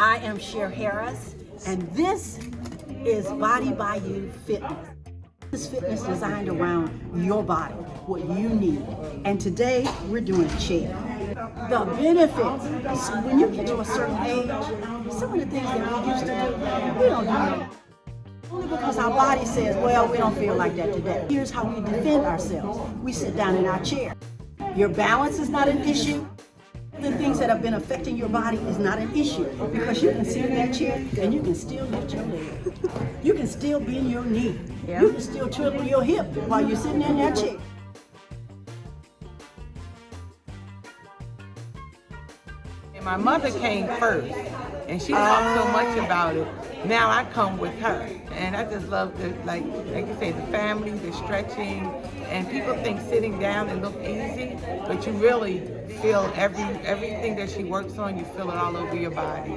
I am Cher Harris, and this is Body by You Fitness. This fitness designed around your body, what you need. And today, we're doing chair. The benefits, so when you get to a certain age, some of the things that we used to do, we don't do anymore. Only because our body says, well, we don't feel like that today. Here's how we defend ourselves. We sit down in our chair. Your balance is not an issue. The things that have been affecting your body is not an issue because you can sit in that chair and you can still lift your leg. You can still bend your knee. You can still twiddle your hip while you're sitting in that chair. And my mother came first, and she talked so much about it. Now I come with her, and I just love the like, like you say, the family, the stretching, and people think sitting down and look easy, but you really feel every everything that she works on. You feel it all over your body.